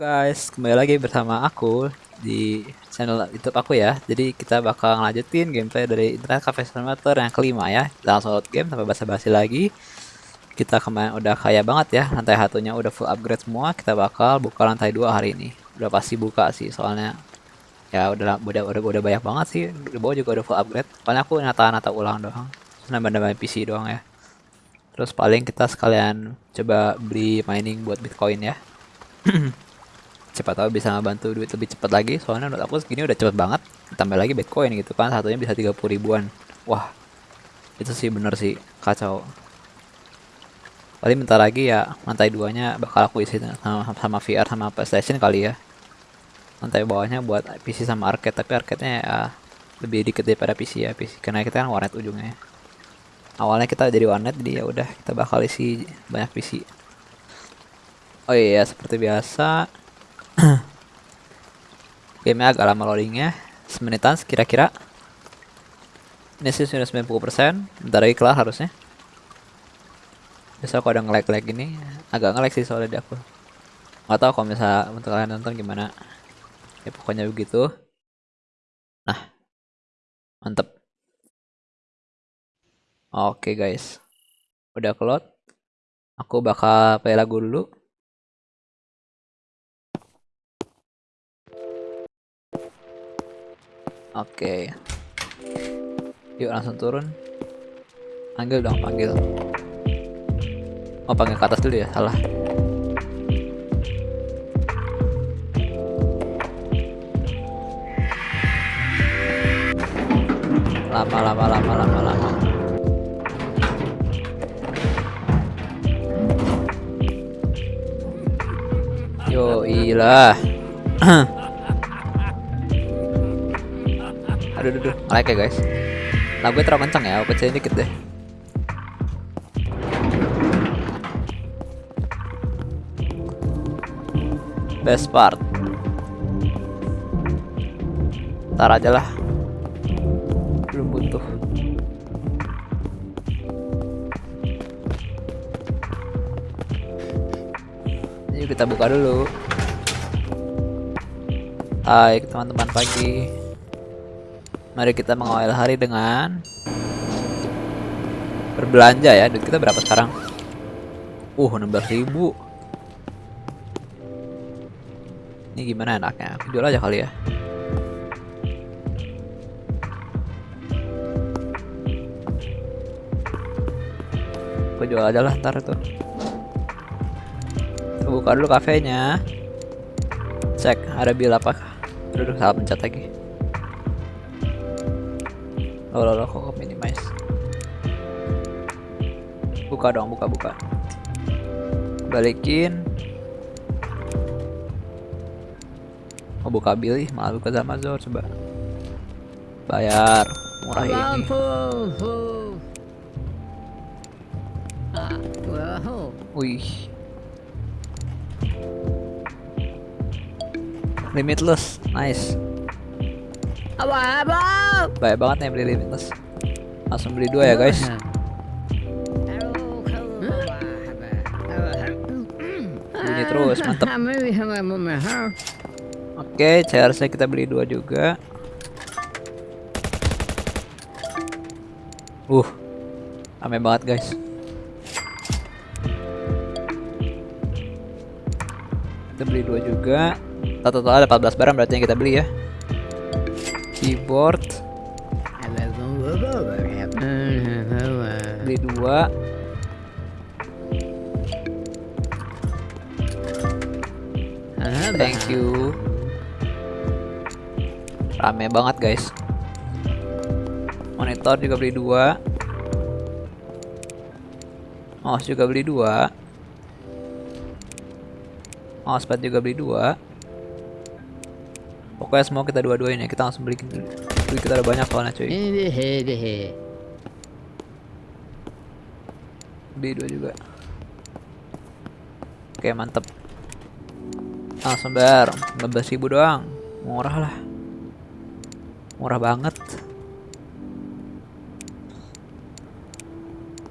guys, kembali lagi bersama aku di channel YouTube aku ya. Jadi kita bakal ngelanjutin gameplay dari Internet Cafe Simulator yang kelima ya. Langsung load game tanpa basa-basi lagi. Kita kemarin udah kaya banget ya, lantai satunya udah full upgrade semua. Kita bakal buka lantai dua hari ini. Udah pasti buka sih, soalnya ya udah udah udah, udah banyak banget sih. Di bawah juga udah full upgrade. Paling aku nata-nata ulang doang. Nambah-nambah PC doang ya. Terus paling kita sekalian coba beli mining buat Bitcoin ya. Cepat tahu bisa ngebantu duit lebih cepat lagi. Soalnya menurut aku segini udah cepet banget tambah lagi bitcoin gitu kan. Satunya bisa 30 ribuan. Wah itu sih bener sih kacau. Paling bentar lagi ya lantai duanya bakal aku isi sama, sama VR sama PlayStation kali ya. Lantai bawahnya buat PC sama arcade tapi arcade-nya ya lebih dikit daripada PC ya PC karena kita kan warnet ujungnya awalnya kita jadi warnet jadi ya udah kita bakal isi banyak PC Oh iya, seperti biasa. Game agak lama loadingnya. Semenitan kira-kira. Ini sih sudah 90%. Bentar lagi kelar harusnya. Biasa kalau ada nge-lag-lag gini, agak nge-lag sih soalnya di aku. Gak tau kalau misalnya untuk kalian nonton gimana. Ya pokoknya begitu. Nah. Mantep. Oke guys. Udah keload. Aku bakal play lagu dulu. Oke. Yuk langsung turun. Panggil dong, panggil. Oh, panggil ke atas dulu ya, salah. Lama, lama, lama, lama, lama. Yo, ilah. aduh aduh, aduh. like ya guys. Lagu terlalu kencang ya aku kecilin dikit deh. Best part. Ntar aja lah. Belum butuh. Yuk kita buka dulu. Hai teman-teman pagi Mari kita mengawal hari dengan berbelanja ya. Duit kita berapa sekarang? Uh, 16.000. Ini gimana enaknya? Aku jual aja kali ya. Aku jual aja lah ntar tuh. Kita buka dulu kafenya. Cek ada bil apa? Aduh, salah pencet lagi. Oh, lo, lo kok minimize. Buka dong, buka, buka. Balikin. Oh, buka bil malah buka sama Zor coba. Bayar. Murah ini. Wih. Limitless, nice. Baik banget nih beli limitless. Langsung beli dua ya guys. Bunyi terus, mantep. Oke, CRC kita beli dua juga. Uh, rame banget guys. Kita beli dua juga. Total ada 14 barang berarti yang kita beli ya keyboard dua thank you. Rame banget guys. Monitor juga beli dua. Mouse juga beli dua. Mousepad juga beli dua. Pokoknya semua kita dua-duain ya. Kita langsung beli beli kita ada banyak soalnya cuy. Beli dua juga. Oke mantep. Langsung bayar 15 ribu doang. Murah lah. Murah banget.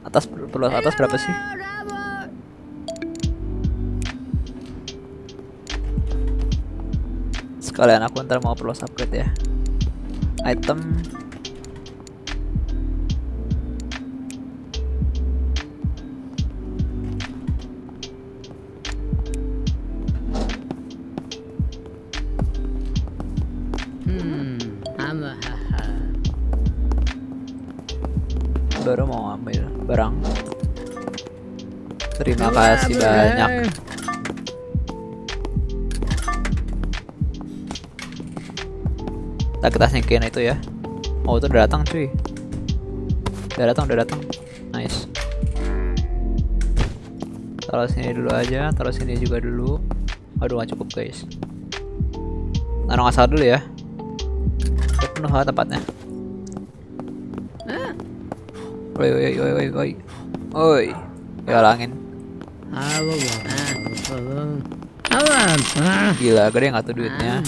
Atas perlu atas berapa sih? Sekalian aku ntar mau perlu upgrade ya. Item Terima kasih banyak. Kita kita singkirin itu ya. Oh itu udah datang cuy. Udah datang, udah datang. Nice. Taruh sini dulu aja, taruh sini juga dulu. Aduh nggak cukup guys. Taruh nggak salah dulu ya. Udah penuh lah tempatnya. Woi woi woi woi woi. Woi. Ya langin. Gila gede nggak tuh duitnya.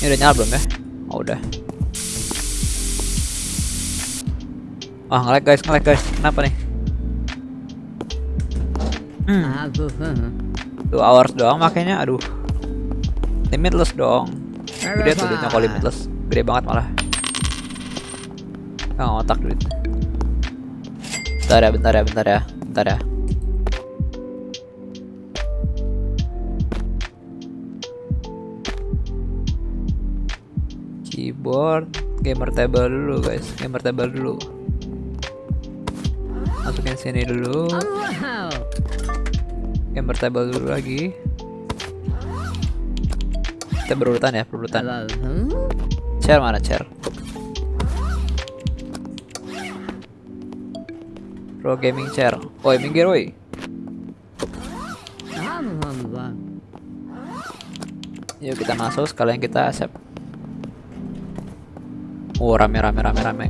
Ini udah nyala belum ya? Oh udah. Wah ngelag guys, ngelag guys. Kenapa nih? Hmm, two hours doang makanya. Aduh. Limitless dong. Gede tuh duitnya kalau limitless. Gede banget malah. Ah, otak duit. Bentar ya, bentar ya, bentar ya, bentar ya. Keyboard, gamer table dulu guys, gamer table dulu. Masukin sini dulu, gamer table dulu lagi. Kita berurutan ya, berurutan. Chair mana chair? Pro gaming chair. Oi, minggir woi. Yuk kita masuk sekalian kita accept. Oh, rame rame rame rame.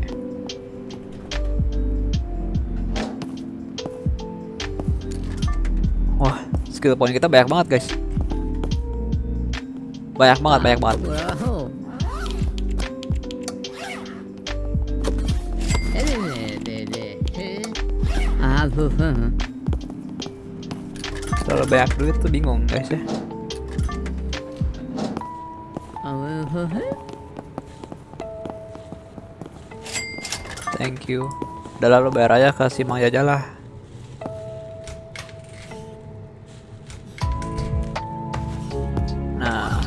Wah, skill point kita banyak banget, guys. Banyak banget, banyak banget. Kalau banyak duit tuh bingung, guys ya. Thank you. Udah lalu bayar aja ke si Mang Jajah lah. Nah.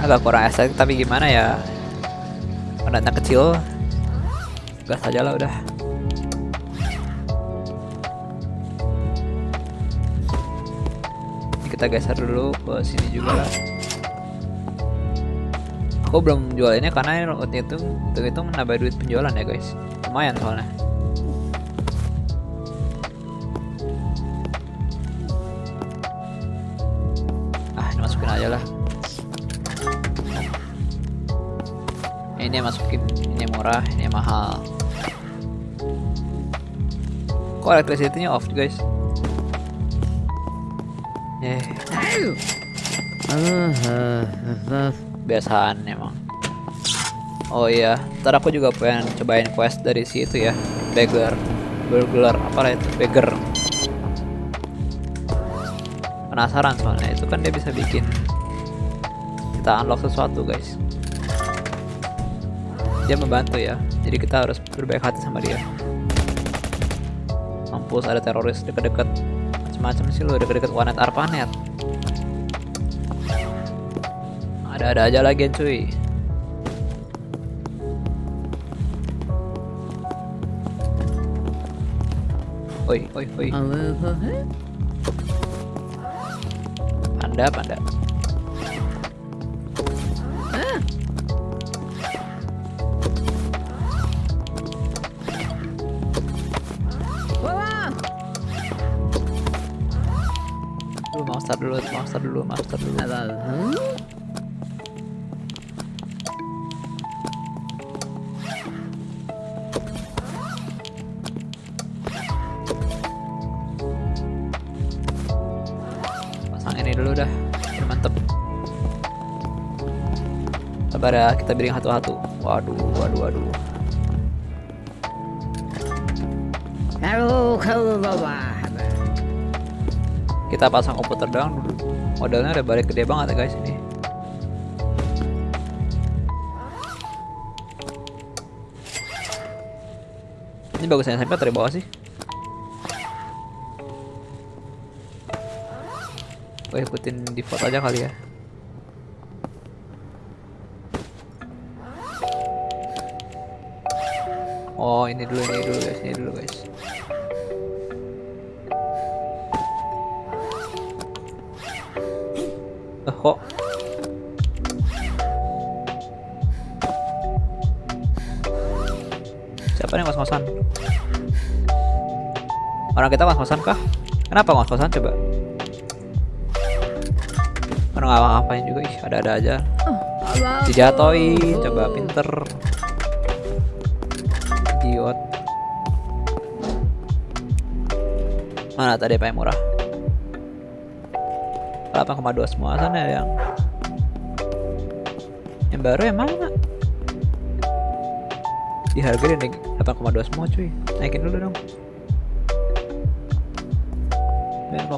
Agak kurang estetik tapi gimana ya? Pendatang kecil. Gas aja lah udah. Ini kita geser dulu ke sini juga lah. Aku belum jual ini karena waktu itu itu menambah duit penjualan ya guys. Lumayan soalnya. Ini masukin, ini murah, ini mahal. Kok electricity-nya off guys? Eh, biasaan emang. Oh iya, ntar aku juga pengen cobain quest dari si itu ya, beggar, burglar, apa lah itu, beggar. Penasaran soalnya itu kan dia bisa bikin kita unlock sesuatu guys. Dia membantu ya, jadi kita harus berbaik hati sama dia. Mampus ada teroris deket-deket, macam-macam sih lo deket-deket Wanet Arpanet. Ada-ada aja lagi cuy. Oi, oi, oi. Dulu mau start dulu, mau start dulu, mau start dulu. Pasang ini dulu dah, biar mantep. Sabar ya, kita biring satu-satu. Waduh, waduh, waduh. kalau bawa. Kita pasang komputer doang. Modalnya udah balik gede banget ya guys ini. Ini bagusnya SMP atau di bawah sih? Gue ikutin default aja kali ya. Oh ini dulu ini dulu guys ini dulu guys. Orang kita ngos-ngosan kah? Kenapa ngos-ngosan coba? Orang nggak ngapain juga ih ada-ada aja. Dijatoin, coba pinter. Idiot. Mana tadi apa yang murah? 8,2 semua sana yang yang baru yang mana? Di harga dia naik 8,2 semua cuy. Naikin dulu dong.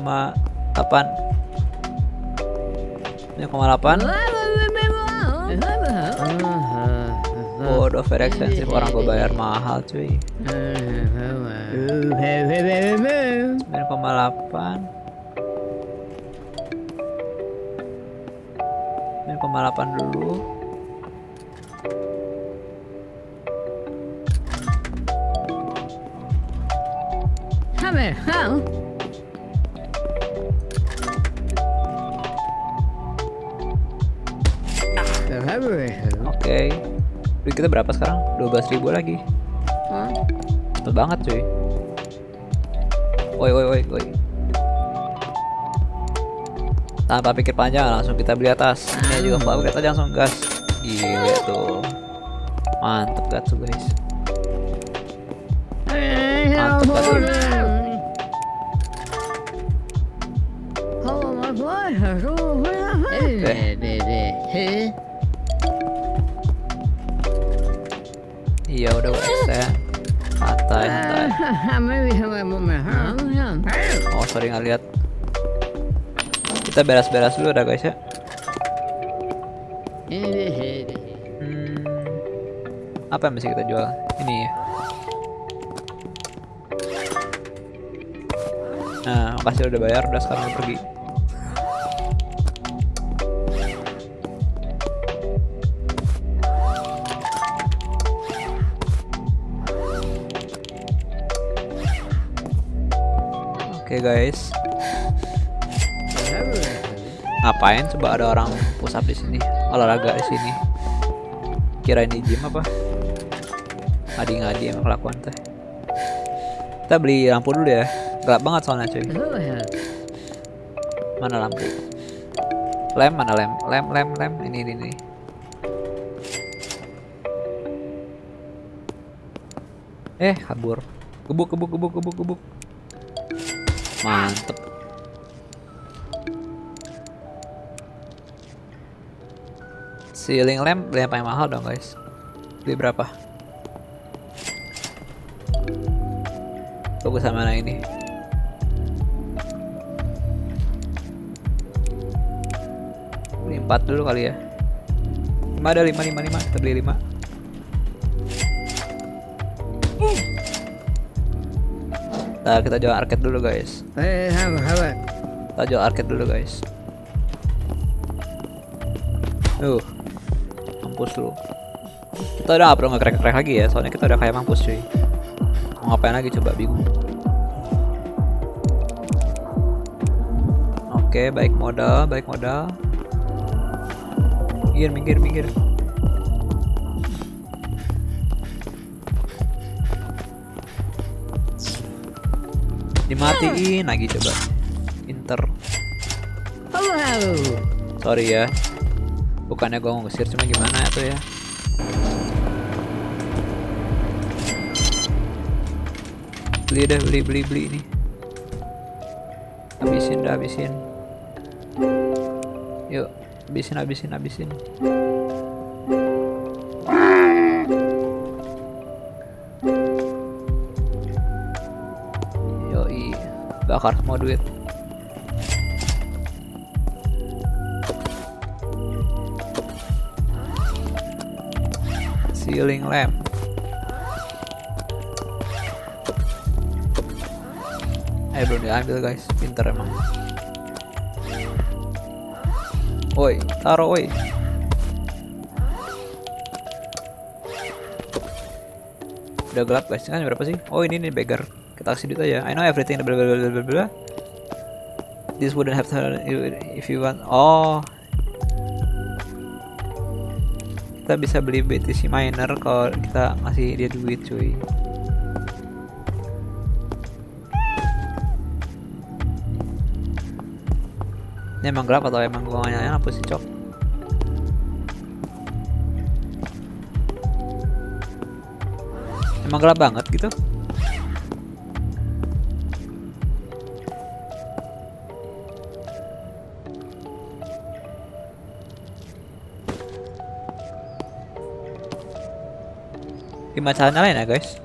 9,8 9,8 Bodoh very expensive. Orang gue bayar mahal cuy. 9,8 9,8 dulu. Hammer, how? Oke. Duit kita berapa sekarang? 12.000 lagi. Cepet banget cuy. Woi woi woi woi. Tanpa pikir panjang langsung kita beli atas. Ini juga mbak kita langsung gas. Gila tuh. Mantep gak tuh guys Mantep gak Oh sorry nggak lihat. Kita beres-beres dulu dah guys ya. Hmm, apa yang bisa kita jual? Ini ya. Nah, makasih udah bayar, udah sekarang pergi. Guys, ngapain coba ada orang push up di sini, olahraga di sini? Kirain di gym apa? Ngadi-ngadi emang kelakuan teh. Kita beli lampu dulu ya. Gelap banget soalnya cuy. Mana lampu? Lem mana lem? Lem lem lem ini ini. ini. Eh kabur. Gebuk gebuk gebuk gebuk gebuk. Mantep. Ceiling lamp beli yang paling mahal dong guys. Beli berapa? Bagus sama mana ini? Beli 4 dulu kali ya. 5 ada 5 5 5 kita beli 5. Nah, kita jual arcade dulu guys. Kita jual arcade dulu guys. Uh, mampus lu. Kita udah gak perlu nge-crack-crack lagi ya, soalnya kita udah kayak mampus cuy. Mau ngapain lagi coba bingung. Oke, baik modal, baik modal. Minggir, minggir, minggir. Dimatiin lagi coba. Inter. Sorry ya. Bukannya gua mau ngesir cuma gimana ya tuh ya. Beli deh, beli beli beli ini. Habisin dah, habisin. Yuk, habisin habisin habisin. Bakar semua duit. Ceiling lamp. Eh belum diambil guys. Pinter emang. Woi taruh woi. Udah gelap guys. Kan berapa sih? Oh ini nih beggar kita kasih duit aja. I know everything bla bla bla bla bla this wouldn't have to if you want. Oh. Kita bisa beli BTC miner kalau kita ngasih dia duit cuy. Ini emang gelap atau emang gua nyalain apa sih cok? Emang gelap banget gitu gimana cara nyalain ya guys.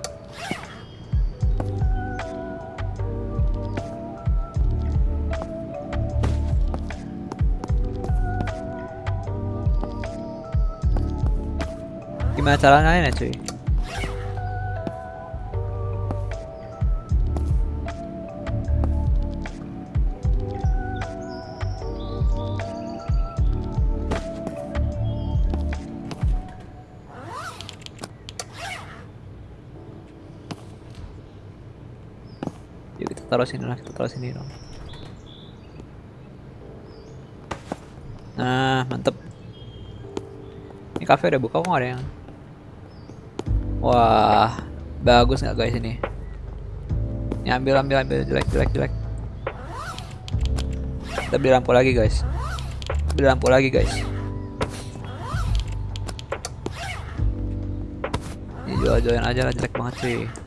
Gimana cara nyalain ya cuy taruh sini lah, kita taruh sini dong. Nah, mantep. Ini cafe udah buka kok nggak ada yang. Wah, bagus nggak guys ini? Ini ambil, ambil, ambil, jelek, jelek, jelek. Kita beli lampu lagi guys. Beli lampu lagi guys. Ini jual-jualin aja lah, jelek banget sih.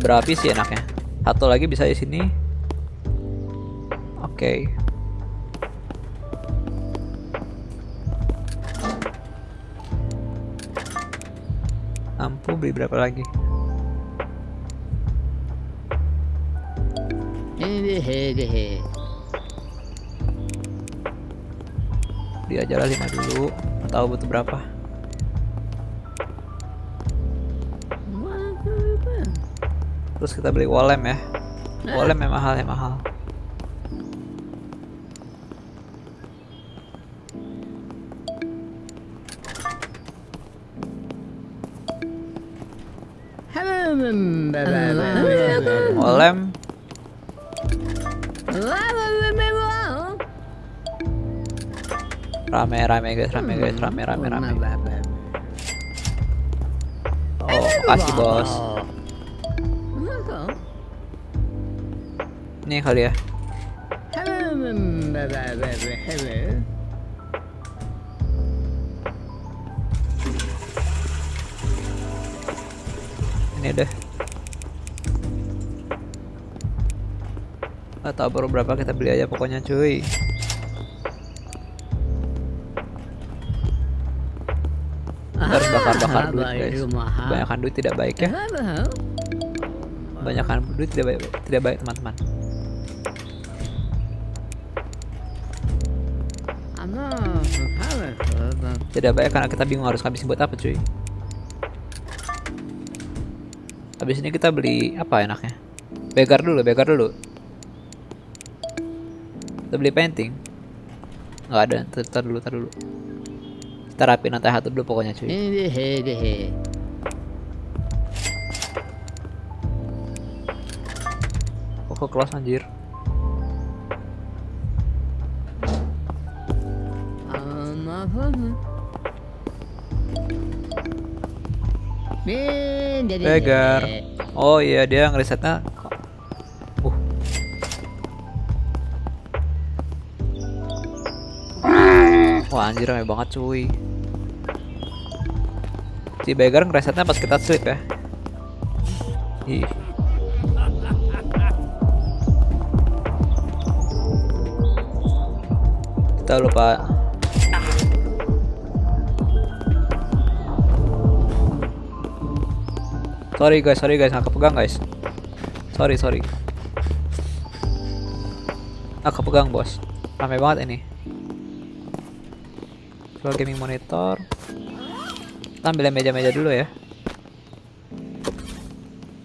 Berapi sih enaknya. Satu lagi bisa di sini. Oke. Lampu beli berapa lagi? Aja lah 5 dulu. Tahu butuh berapa? Terus kita beli wall lamp ya. Wall lamp yang mahal yang mahal. Wall lamp rame rame guys rame guys rame rame rame. Oh makasih bos. Ini kali ya. Ini deh. Gak tau baru berapa kita beli aja pokoknya cuy. Harus bakar-bakar duit guys. Kebanyakan duit tidak baik ya. Kebanyakan duit tidak baik, tidak baik teman-teman. Tidak baik karena kita bingung harus ngabisin buat apa cuy. Habis ini kita beli apa enaknya? Beggar dulu, beggar dulu. Kita beli painting. Nggak ada, ntar, dulu, ntar dulu. Kita rapiin lantai satu dulu pokoknya cuy. Kok close anjir. Beggar. Oh iya dia ngerisetnya. Uh. Wah anjir rame banget cuy. Si beggar ngeresetnya pas kita sleep ya. Ih. Kita lupa Sorry guys, sorry guys, nggak kepegang guys. Sorry, sorry. Nggak kepegang bos. Rame banget ini. Jual gaming monitor. Kita ambil meja-meja dulu ya.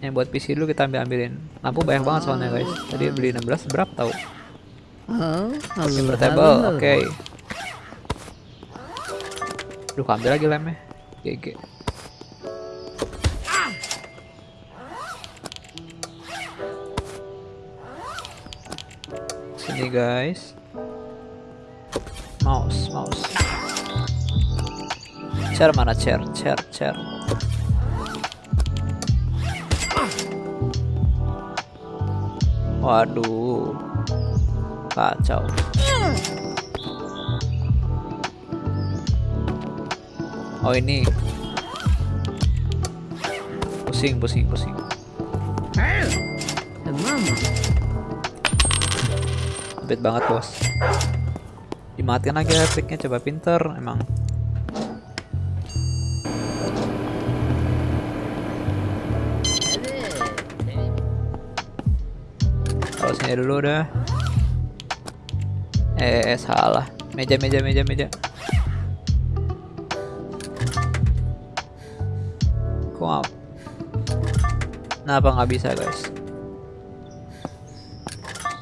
Yang buat PC dulu kita ambil ambilin. Lampu banyak banget soalnya guys. Tadi beli 16 berapa tahu? Oh, Invertible, oke. Duh, ambil lagi lemnya. GG. Sini guys. Mouse, mouse. Chair mana chair? Chair, chair. Waduh. Kacau. Oh ini. Pusing, pusing, pusing. Mama. Bed banget bos. Dimatiin lagi electricnya coba pinter emang. Kalau sini dulu udah. Eh, eh, salah. Meja, meja, meja, meja. Kok? Kenapa nggak bisa guys?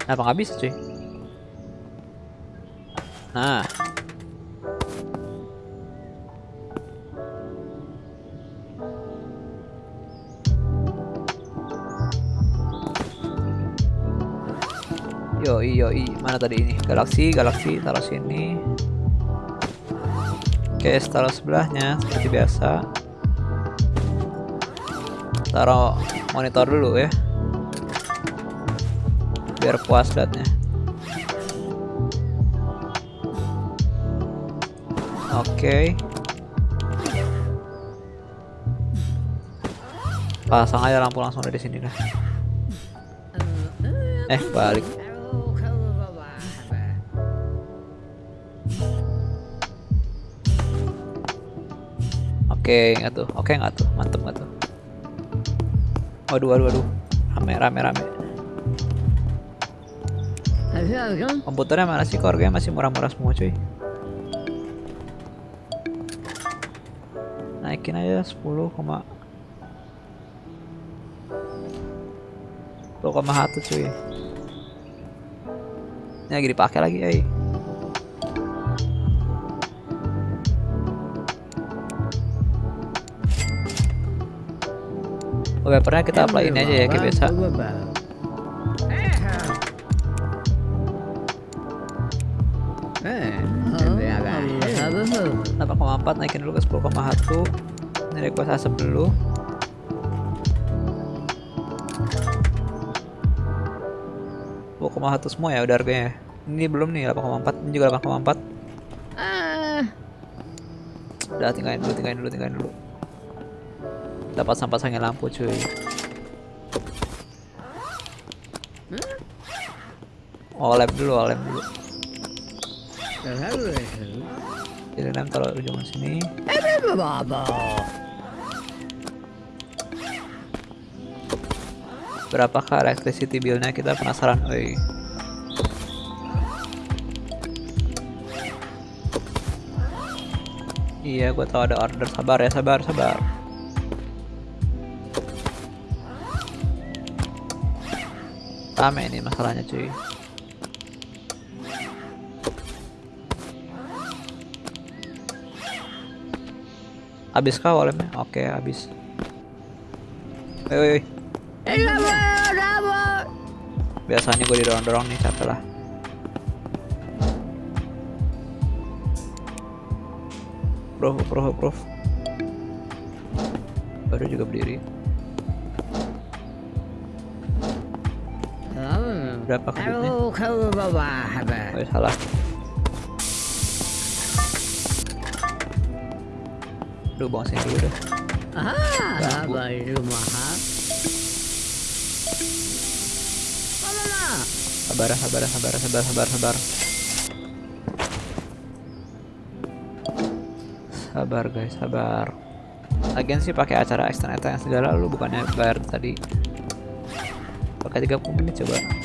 Kenapa nggak bisa cuy? Nah. Yoi yoi. Mana tadi ini? Galaksi galaksi. Taruh sini. Oke taruh sebelahnya seperti biasa. Taruh monitor dulu ya. Biar puas liatnya Oke. Pasang aja lampu langsung dari sini dah. Eh, balik. Oke, nggak tuh. Oke, nggak tuh. Mantep nggak tuh. Waduh, waduh, waduh. Rame, rame, rame. Komputernya mana sih? Core masih murah-murah semua, cuy. Aja 10, 10,1 cuy. Ini lagi dipakai lagi eh. Wallpapernya kita apply ini aja ya kayak biasa. delapan koma empat naikin dulu ke sepuluh koma satu. ini request asap dulu satu semua ya udah harganya ini belum nih delapan koma empat ini juga delapan koma empat. Udah tinggalin dulu tinggalin dulu tinggalin dulu. Dapat sampah pasangin lampu cuy. Oh lab dulu oh, lab dulu. Jadi lem taruh ujung sini berapakah electricity billnya kita penasaran oi iya gue tahu ada order. Sabar ya sabar sabar. Rame ini masalahnya cuy. Habis kah? Oke, habis. Woi, Biasanya gue didorong-dorong nih, capek lah. Bro, bro, bro. Baru juga berdiri. Berapa kedutnya? Oh, salah. Duh, buang sini dulu deh. Ah, baik rumah. Sabar, sabar, sabar, sabar, sabar, sabar. Sabar guys, sabar. Lagian sih pakai acara extend yang segala lu bukannya bayar tadi. Pakai 30 menit coba.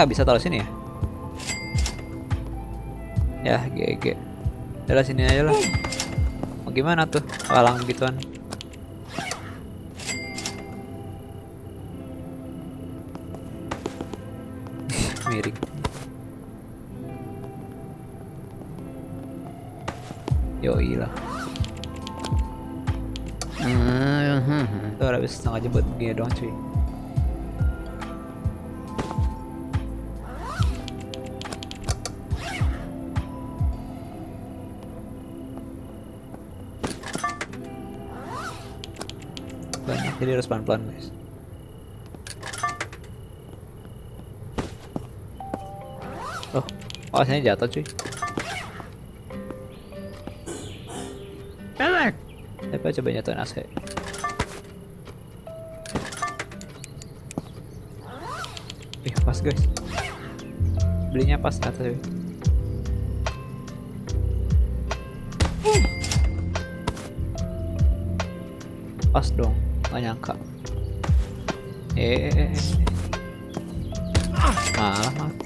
Nggak bisa taruh sini ya? Ya, GG. Udah sini aja lah. Mau gimana tuh? Walang gituan. Miring. Yoi lah. Hmm, Tuh udah habis setengah jam buat begini doang cuy. Jadi harus pelan-pelan guys. Oh, oh jatuh cuy. Bebek. Siapa coba nyatuin AC? Ih, pas guys. Belinya pas cuy. Pas dong, nggak nyangka. Eh, eh, eh, eh. malah mati.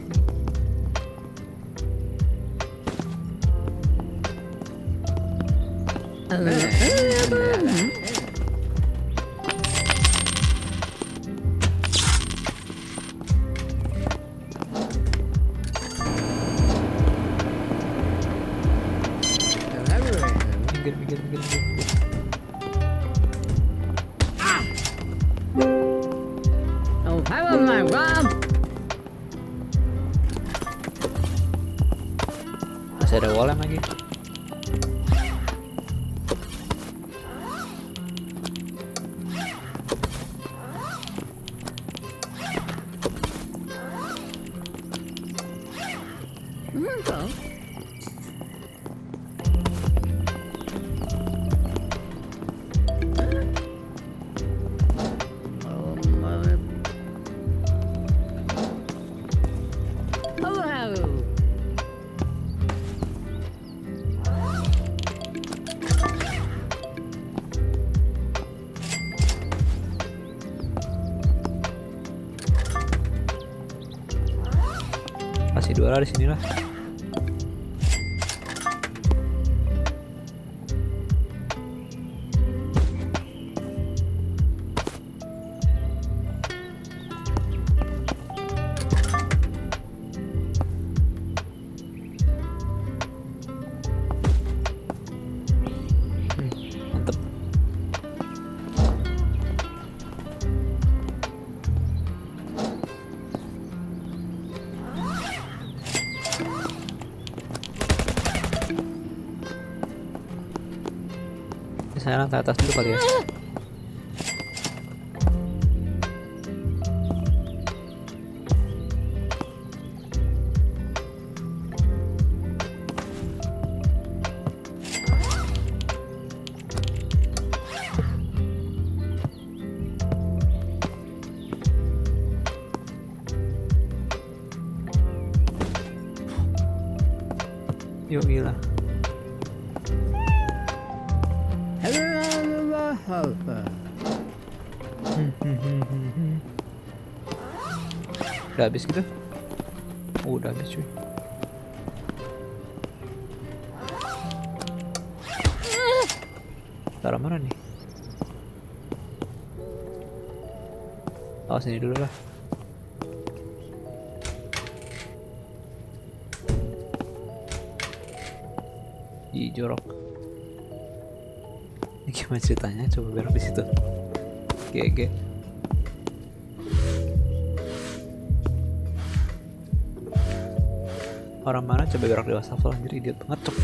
Lantai atas dulu kali ya. Udah habis gitu? Oh, udah habis cuy. Taruh mana nih? Oh sini dulu lah. Ih jorok. Ini gimana ceritanya? Coba belok di situ. GG. Orang mana coba gerak di wastafel anjir idiot banget cok.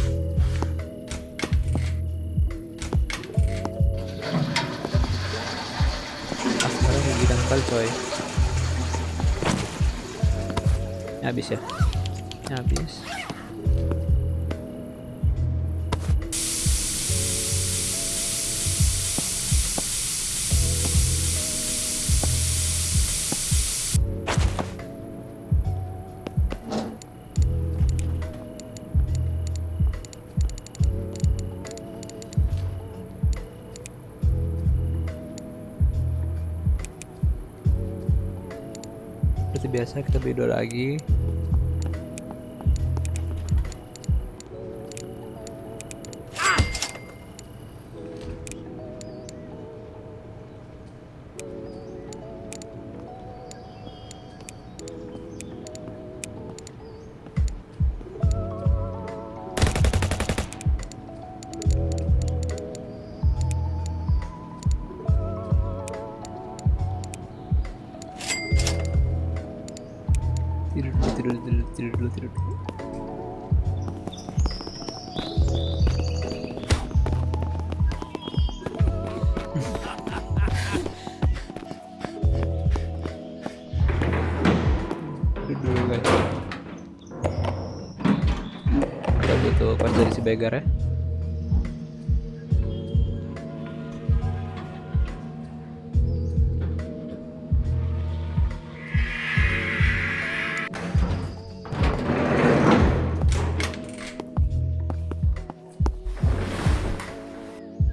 Astaga kayak gidang kali coy. Ini habis ya? Ini habis. Dua lagi. Butuh pas dari si begar ya.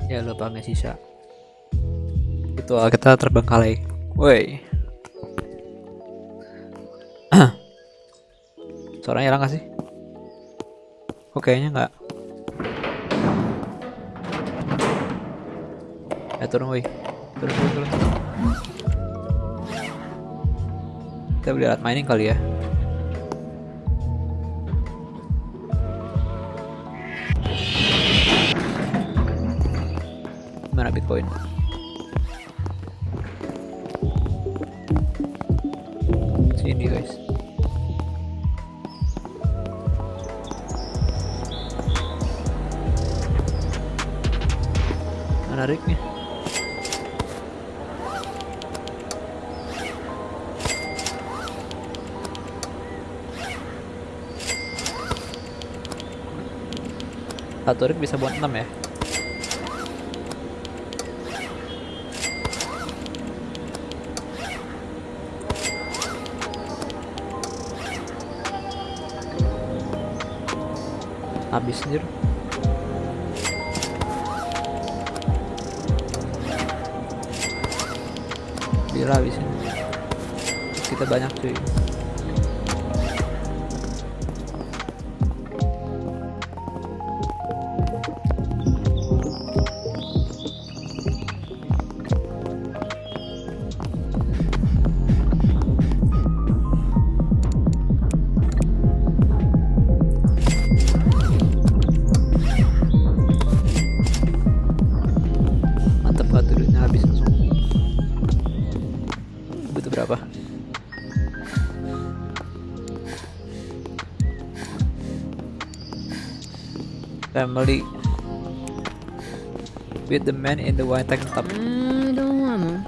Ya lupa nggak sisa. Itu ah, kita terbengkalai. Woi. Suaranya hilang gak sih? Kayaknya nggak. Eh turun woi. Turun turun turun. Kita beli alat mining kali ya. Family with the man in the white tank top Hmm, don't want to.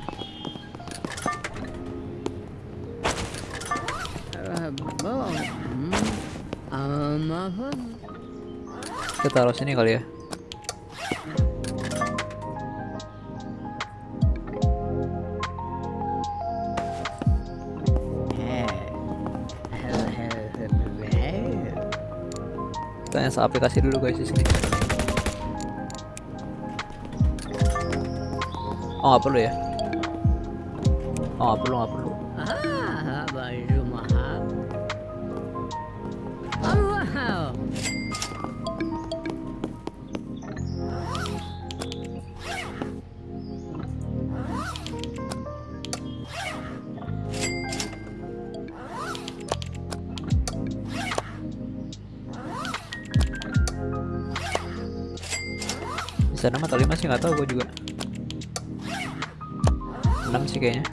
Um, apa? kita taruh sini kali ya install aplikasi dulu guys di sini. Oh nggak perlu ya? Oh nggak perlu nggak perlu sih nggak tahu gue juga. 6 sih kayaknya.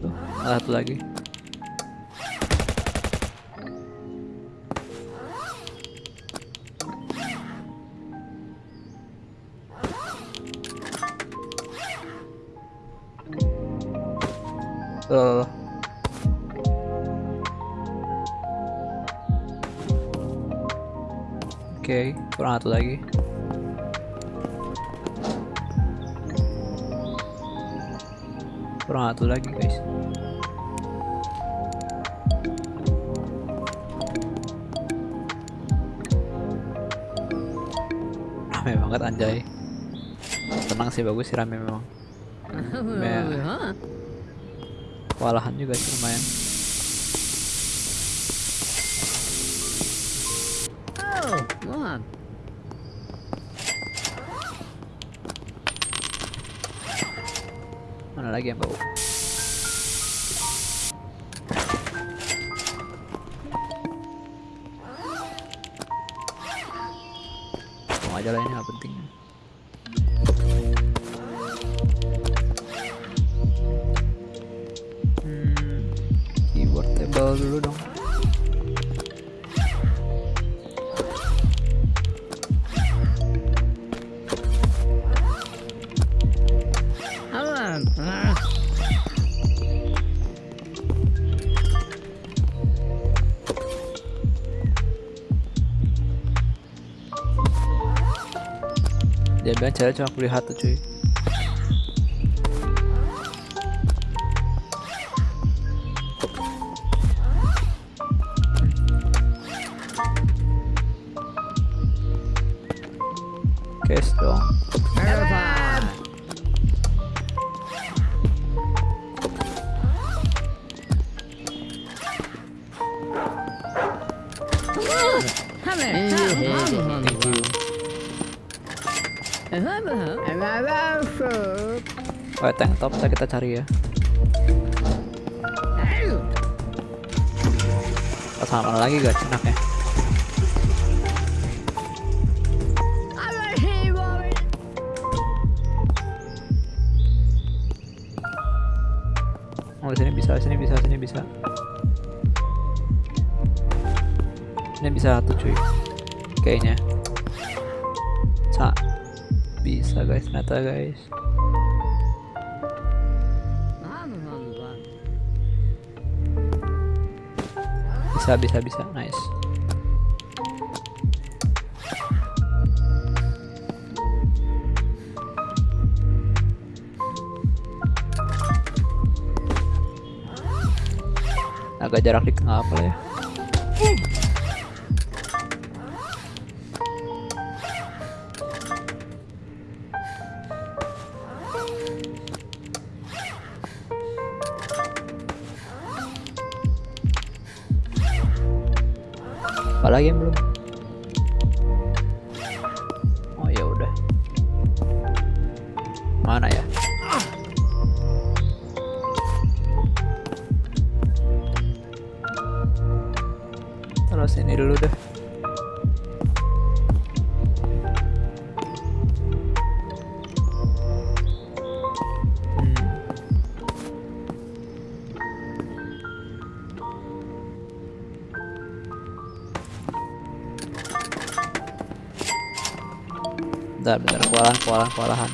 Tuh satu lagi. Oke, okay, kurang satu lagi. Satu lagi, guys. Rame banget anjay. Tenang sih bagus sih rame memang. Kewalahan juga sih lumayan. Oh, Mom. Mana lagi yang bau? Aja lah ini nggak penting. Cara cuma beli satu cuy. Ya. Mana lagi guys enaknya? Bisa, bisa, bisa. Nice. Agak jarak dikit apa ya. Apalagi yang belum? Kewalahan, kewalahan, kewalahan.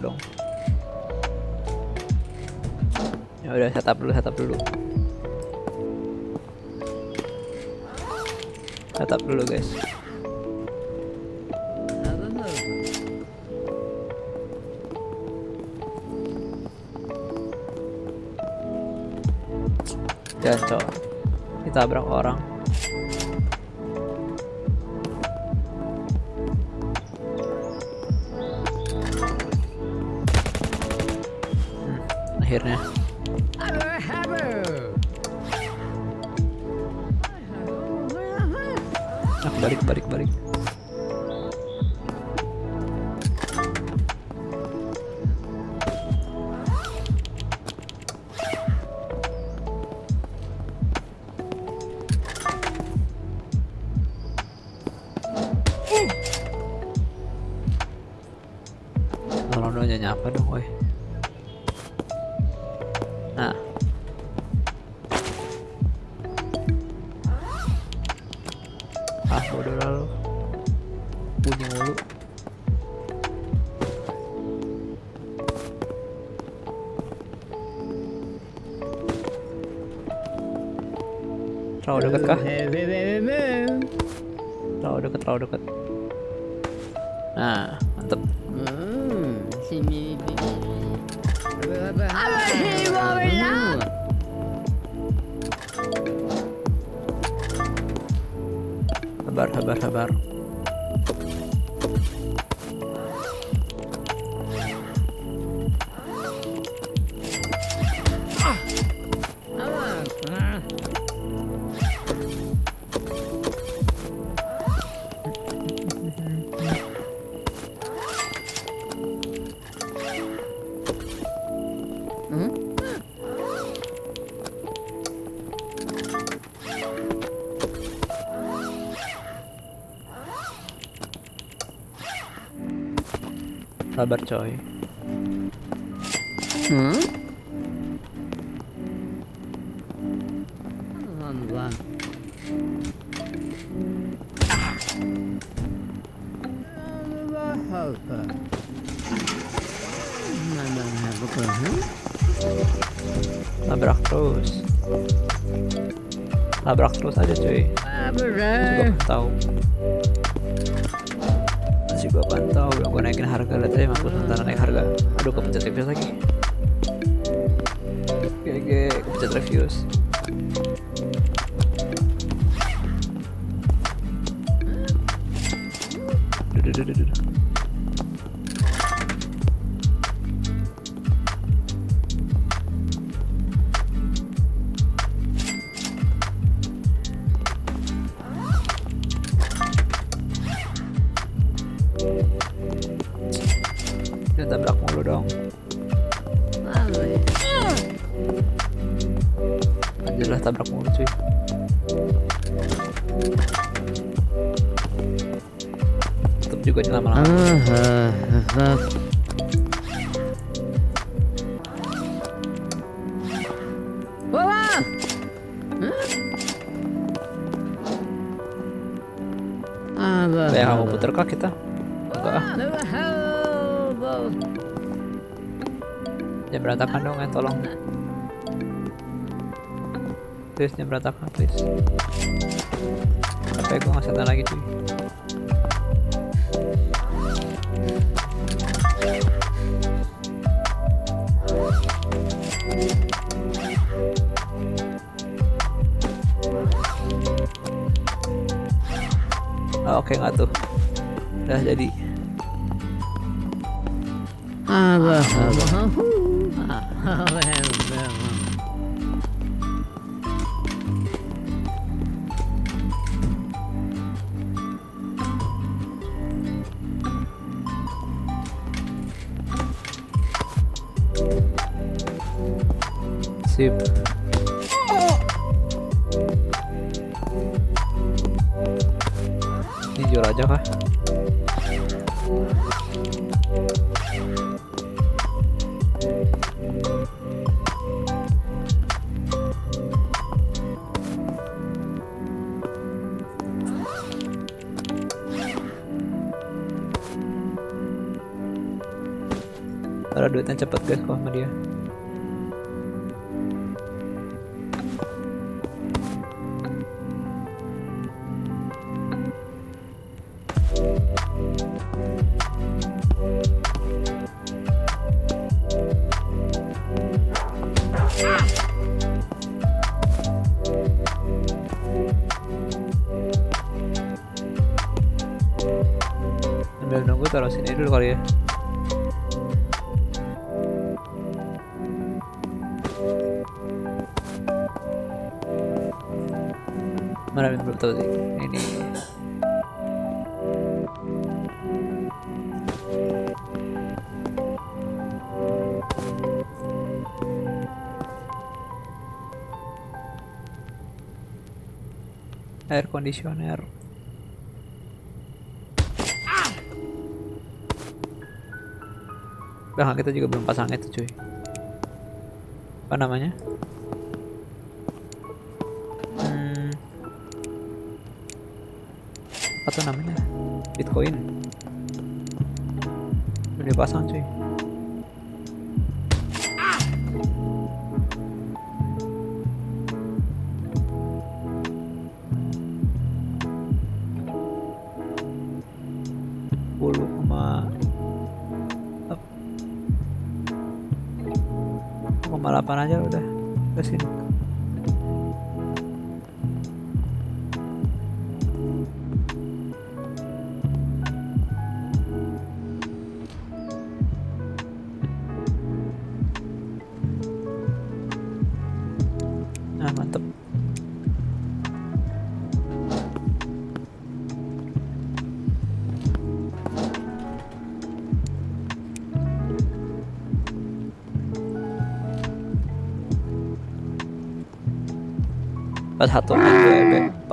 dong. Ya udah setup dulu setup dulu. Setup dulu guys. Jangan coba kita berang orang. akhirnya. Nah, balik balik balik. чердака. sabar coy. refuse. Do, do, do, tulisnya berantak habis kali ya. Mana belum tahu sih. Ini. Air conditioner. Belakang kita juga belum pasang itu cuy. Apa namanya? Hmm. Apa tuh namanya? Bitcoin. Belum dipasang cuy.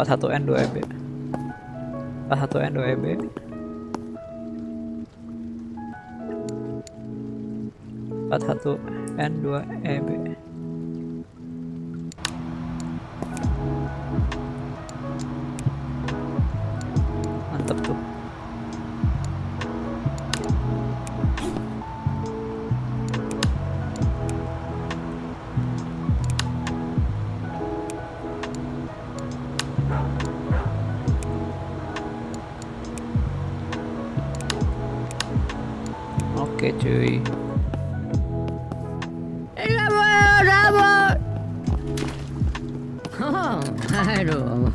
41N2EB 41N2EB empat satu N dua EB Oke cuy. Aduh.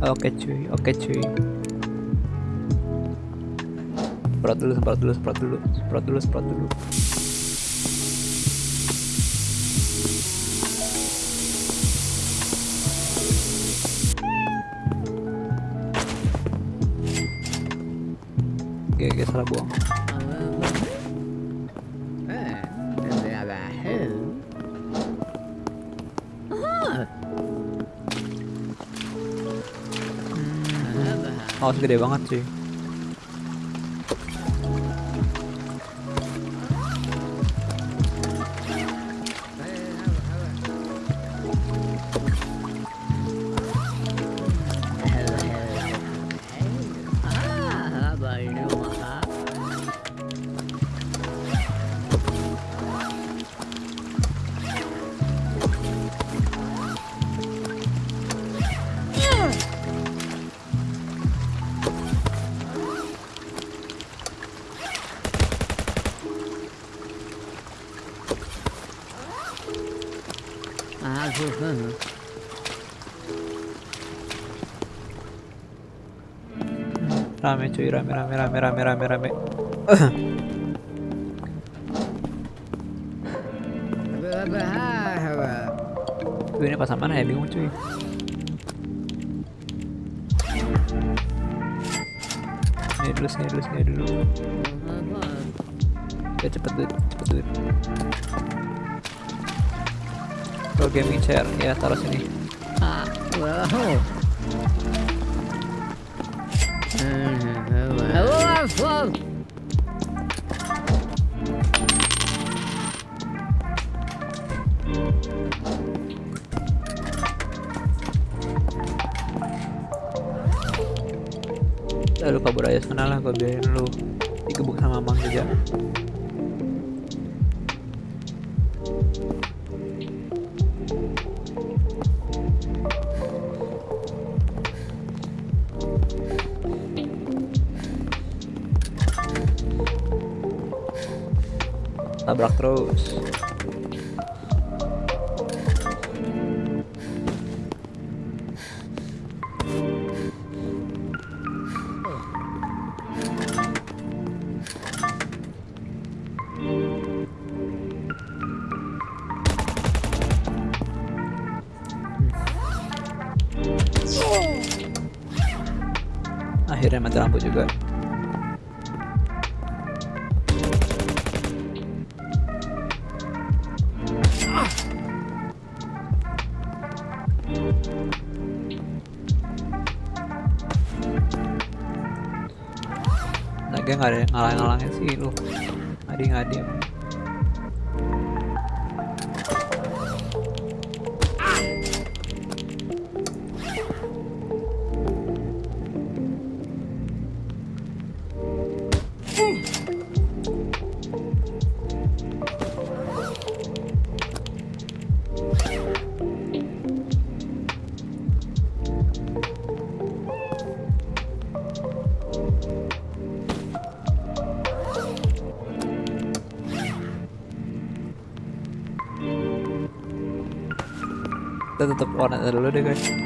Oke cuy, oke cuy. Semprot dulu, semprot dulu, semprot dulu, semprot dulu, semprot dulu. Rabah. Oh, gede banget cuy. Ah, cuy, rame, rame, rame, rame, rame, rame. Gue ini pasang mana ya bingung cuy. Sini dulu, sini dulu, sini dulu. Ya cepet dulu, cepet dulu. Pro gaming chair, ya taruh sini. Ah. Wow, Lalu kabur aja sana lah, gue biarin lu digebuk sama Mang juga. Tabrak terus. Tutup warnet dulu deh guys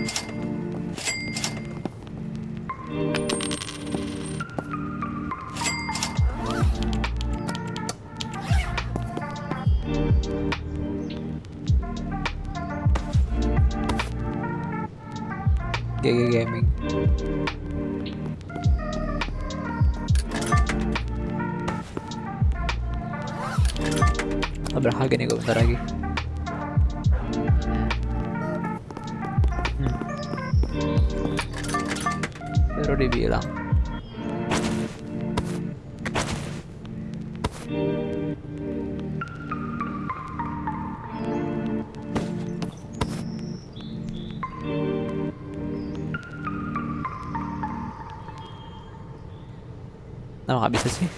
Nah, nggak bisa sih.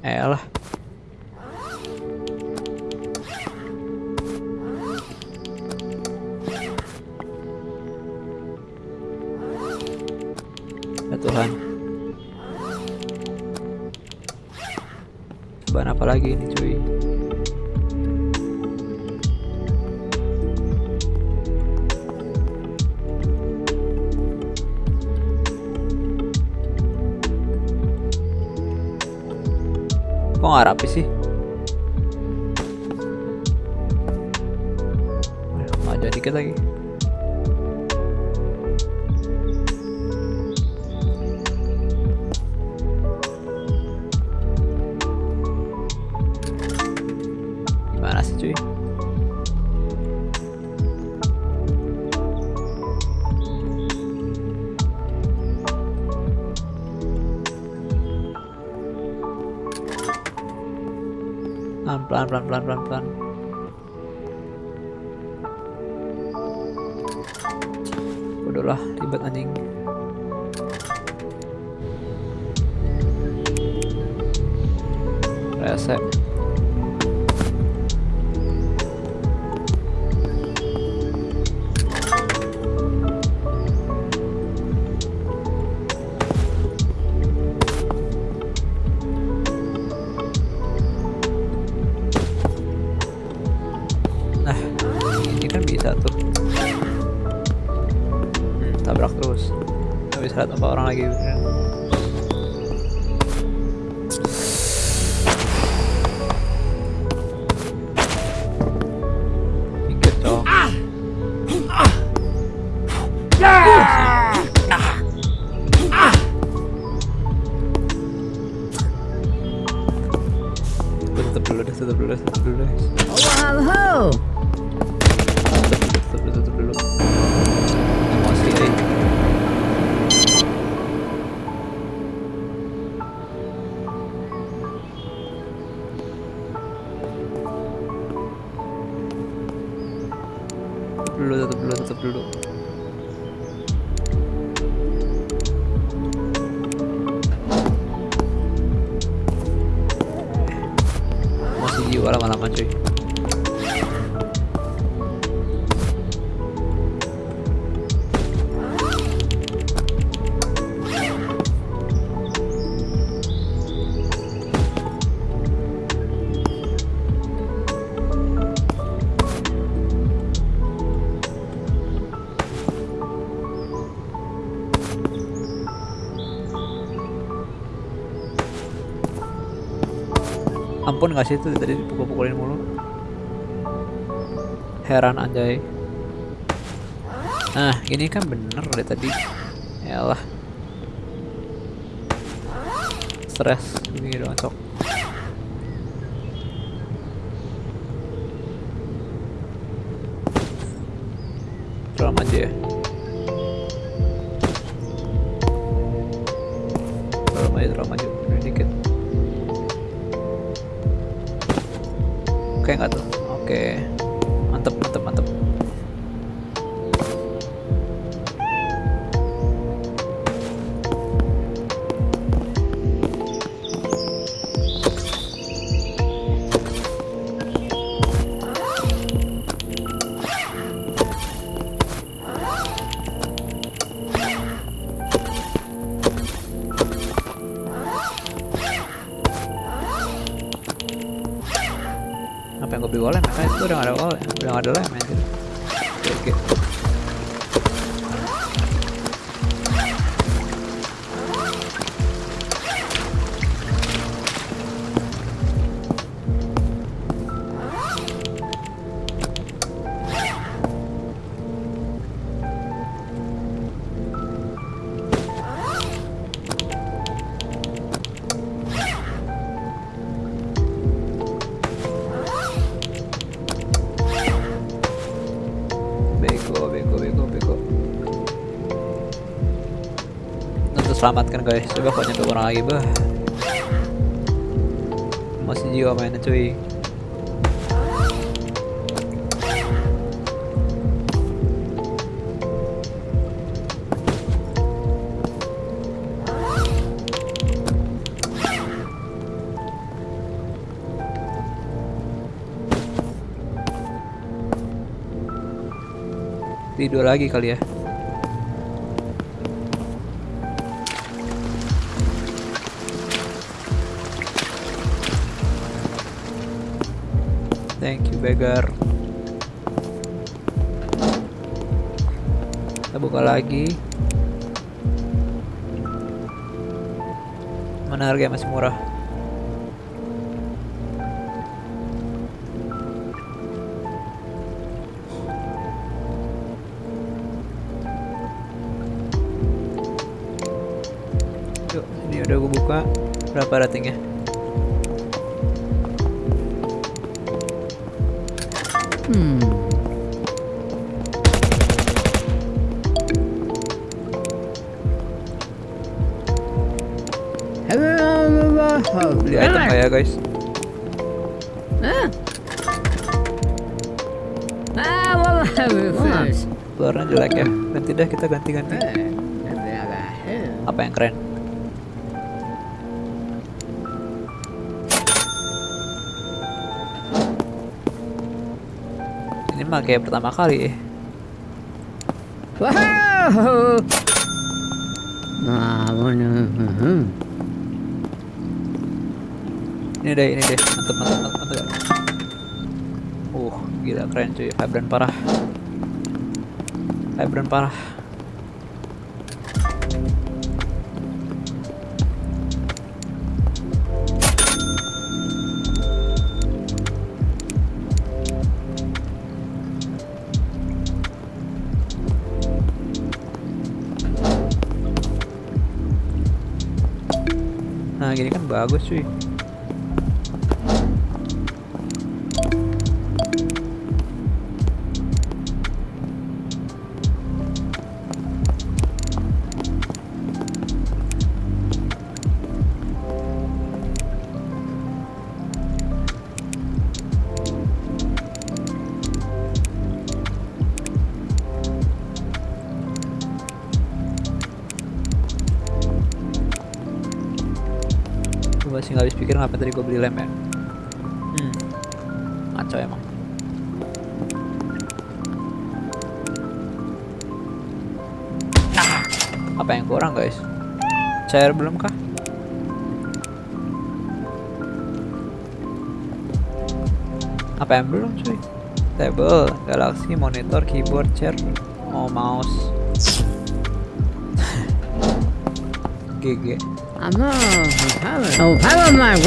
Eh lah. Ya Tuhan. Bahan apa lagi ini cuy? Rapi sih? Maju dikit lagi. blah blah blah tutup dulu, tutup dulu. Masih jiwa lama-lama cuy. gak sih itu tadi dipukul-pukulin mulu. Heran anjay. Nah ini kan bener dari tadi. Yalah. Stress selamatkan guys. Coba kok nyampe orang lagi bah. Masih jiwa mainnya cuy. Tidur lagi kali ya beggar kita buka lagi mana harga masih murah Yuk, ini udah gue buka. Berapa ratingnya? Ganti-ganti. Apa yang keren? Ini mah kayak pertama kali. Wow. Nah, mana? Hmm. Ini deh, ini deh. Mantap, mantap, mantap, mantap. Uh, gila keren cuy. Vibran parah. Vibran parah. Nah, gini pikir ngapain tadi gue beli lem ya. Hmm, ngaco emang. Ah, apa yang kurang guys? Cair belum kah? Apa yang belum cuy? Table, galaxy, monitor, keyboard, chair, oh mouse. GG. I'm not. Hello, my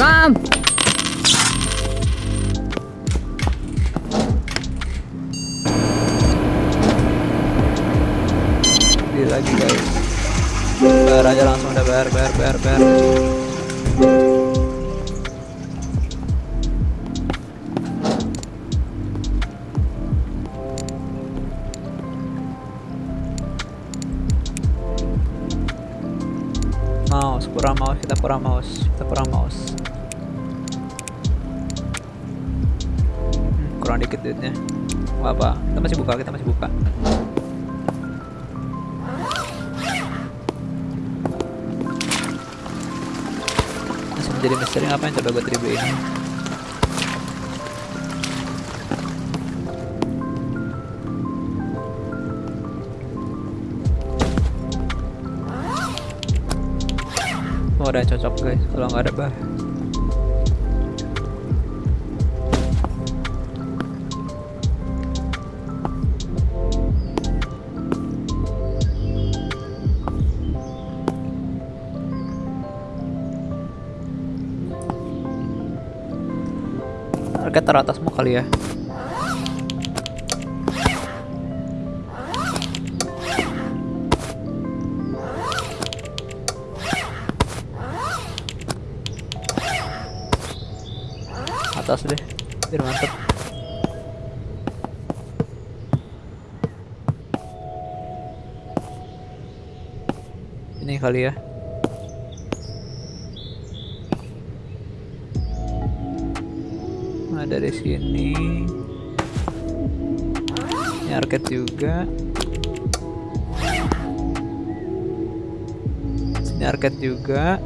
lagi guys. Bayar aja langsung udah bayar bayar bayar bayar. Misteri apa yang coba gue tribu ini Oh, udah cocok guys kalau nggak ada bah. Harga teratasmu kali ya. atas deh biar mantep ini kali ya dari sini. Ini juga. Sini arcade juga.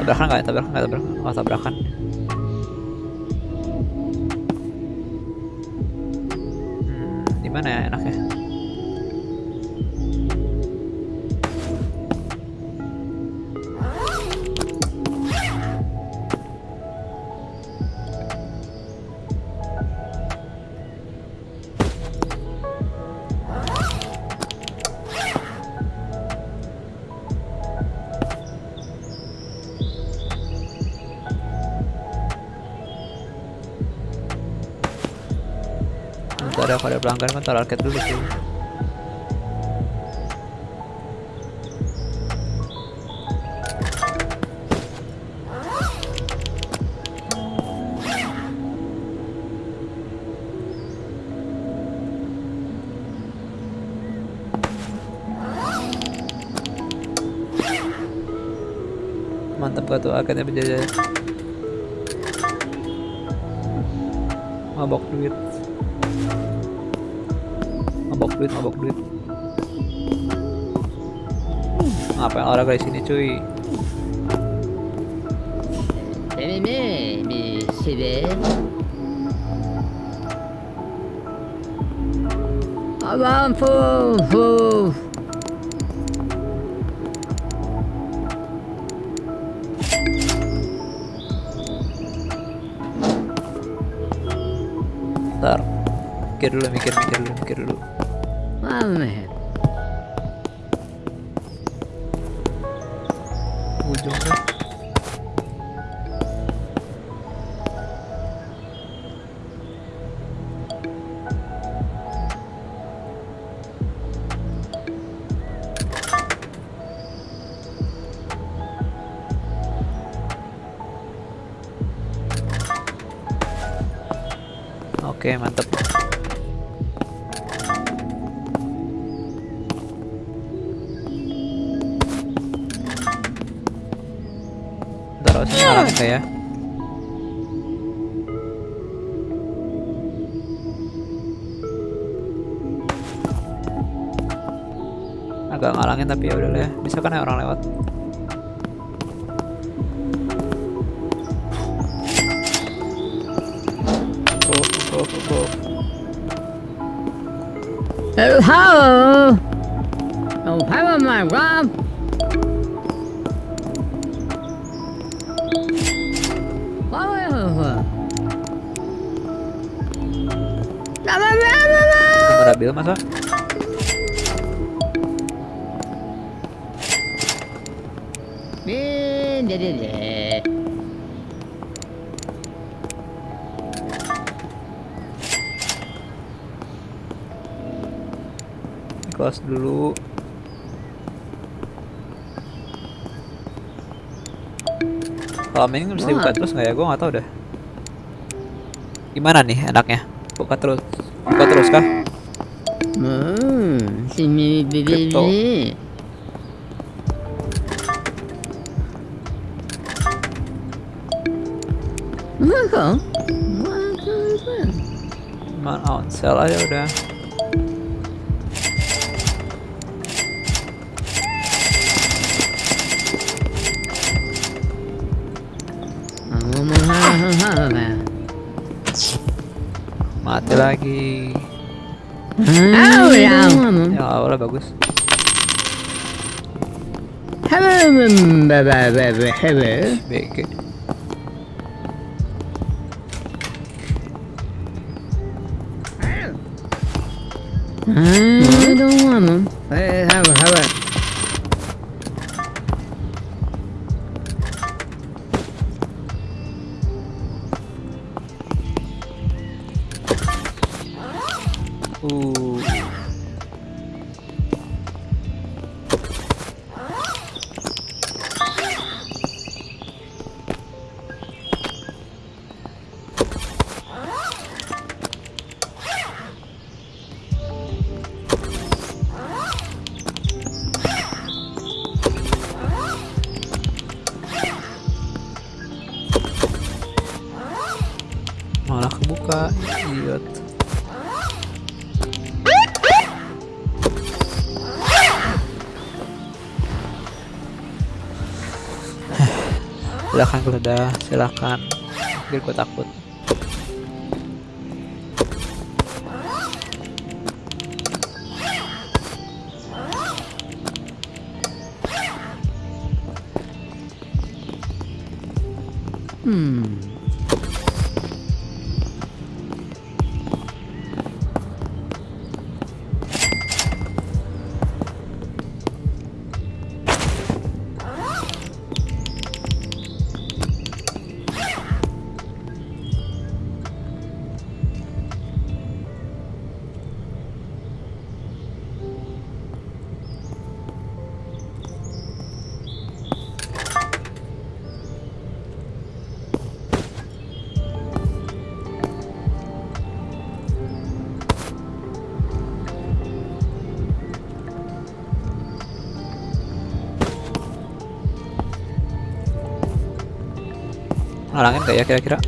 Tabrakan nggak ya? Tabrakan nggak? Tabrakan oh tabrakan pelanggan kan taruh arcade dulu sih. Mantap gak tuh arcade-nya berjaya mabok duit duit mabok duit. Ngapain olahraga di sini cuy? Mais, mais sévère. Ah bah, faut, faut... ntar mikir dulu mikir mikir Oke, mantep. Ntar harusnya ngalangin nggak ya? Agak ngalangin tapi ya udah lah ya. Bisa kan ya orang lewat. Hello! Oh, hello, my Rob! Nomor mobil masa? Deh, dulu. Kalau main bisa dibuka terus nggak ya? Gue nggak tahu dah. Gimana nih enaknya? Buka terus, buka terus kah? Hmm, sini Crypto. Man on sell aja udah. Lagi. Oh ya. Ya awalnya bagus. BG. I hmm, hmm? don't want them. Hey, have a, silakan. Biar gue takut ngalangin gak ya kira-kira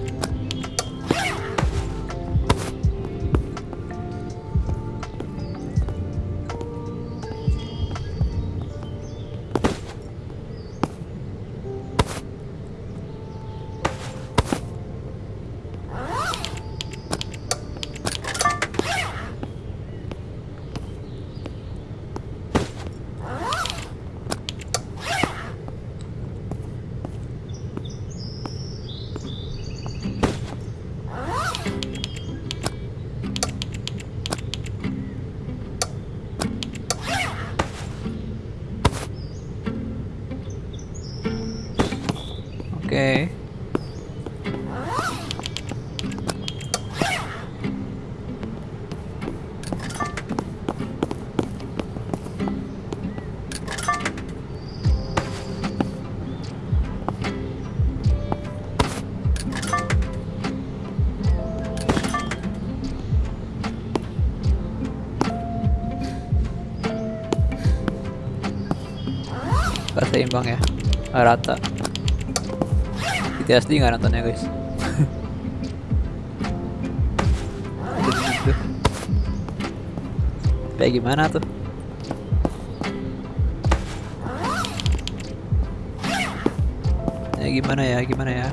Seimbang ya. Gak rata. PTSD nggak nontonnya guys. Kayak gimana tuh? Ya gimana ya gimana ya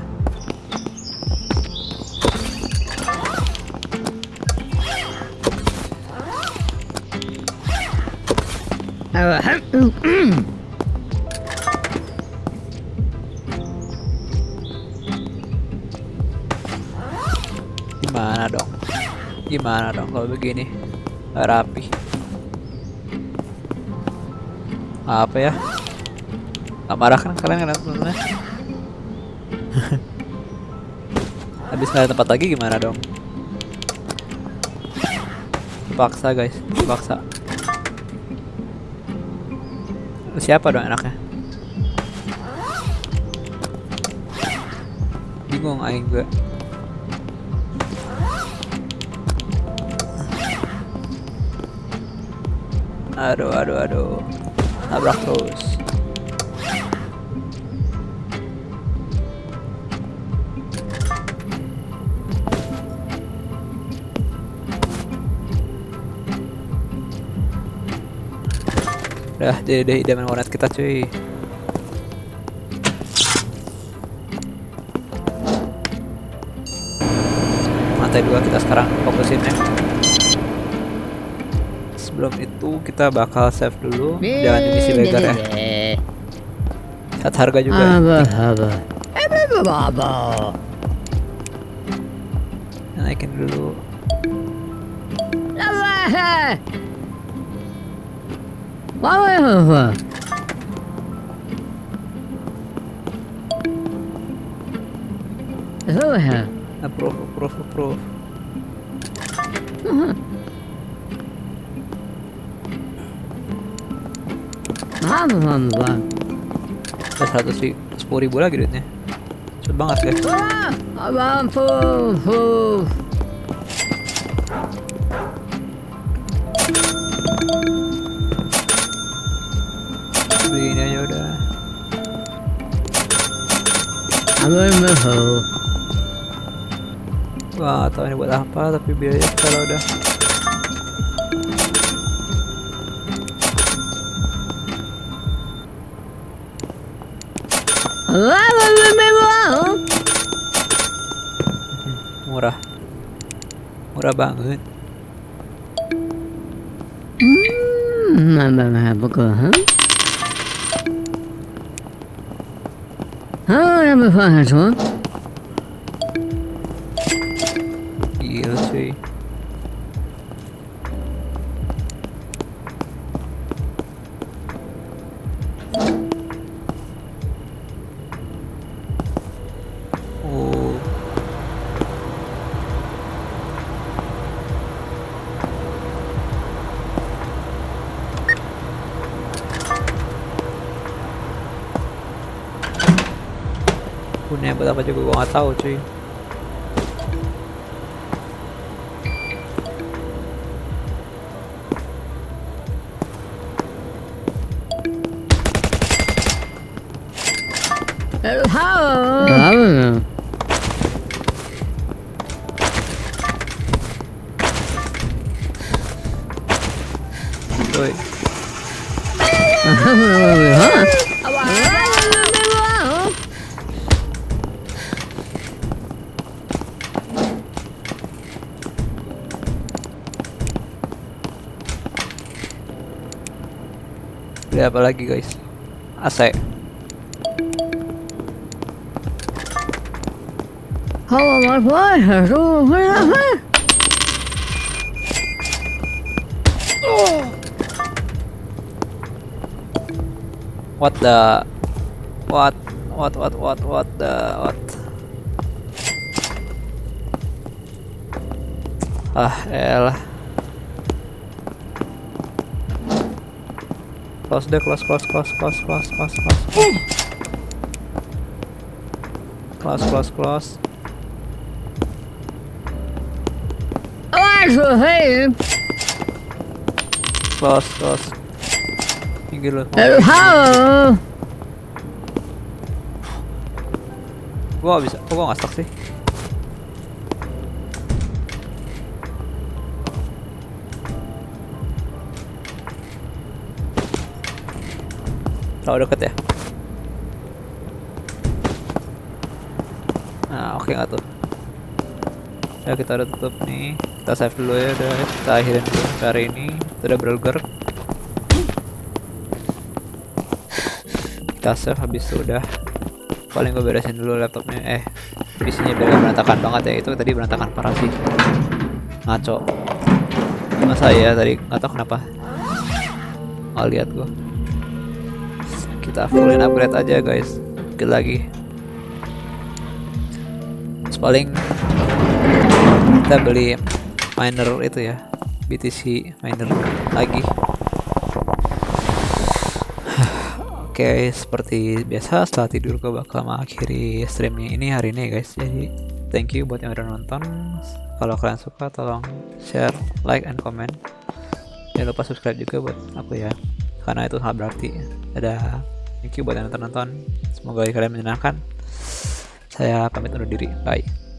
Gimana dong kalau begini. Rapi. Apa ya? Gak marah kan kalian kan temen Habis nggak ada tempat lagi gimana dong? Paksa guys. Paksa Siapa dong enaknya? Bingung aing gue Aduh, aduh, aduh. Nabrak terus. Udah, jadi deh idaman warnet kita cuy. Lantai dua kita sekarang fokusin ya. Sebelum itu kita bakal save dulu. Jangan ini si legar ya. Lihat harga juga. ya. Aba, aba. Naikin dulu. Approve, approve, approve. Udah 100 ribu, 10 ribu lagi duitnya. Cepet banget guys. Beli ini aja udah. Nggak tahu ini buat apa, tapi biaya kalau udah. Murah. Murah banget. Hmm, aba, aba, huh? Aba, aba, Punya buat apa juga gua nggak Beli apa lagi guys? AC. What the? What? What? What? What? What the? What? Ah, elah. Close deh, close, close, close, close, close, close, close. Close, close, close. Close, close. Pinggir lu. Gua gak bisa. Kok gua gak stuck sih? Terlalu deket ya? Nah, oke nggak tuh? Ya kita udah tutup nih. Kita save dulu ya, udah kita akhirin dulu hari ini. Kita udah burger. Kita save habis itu udah paling gue beresin dulu laptopnya eh PC-nya biar berantakan banget ya itu tadi berantakan parah sih ngaco cuma saya tadi nggak tahu kenapa nggak lihat gue kita fullin upgrade aja guys. Dikit lagi. Terus paling kita beli miner itu ya. BTC miner lagi. Oke, seperti biasa setelah tidur gue bakal mengakhiri streamnya ini hari ini guys. Jadi thank you buat yang udah nonton. Kalau kalian suka tolong share, like, and comment. jangan lupa subscribe juga buat aku ya. Karena itu sangat berarti. Ada thank you buat yang nonton. Semoga kalian menyenangkan. Saya pamit undur diri. Bye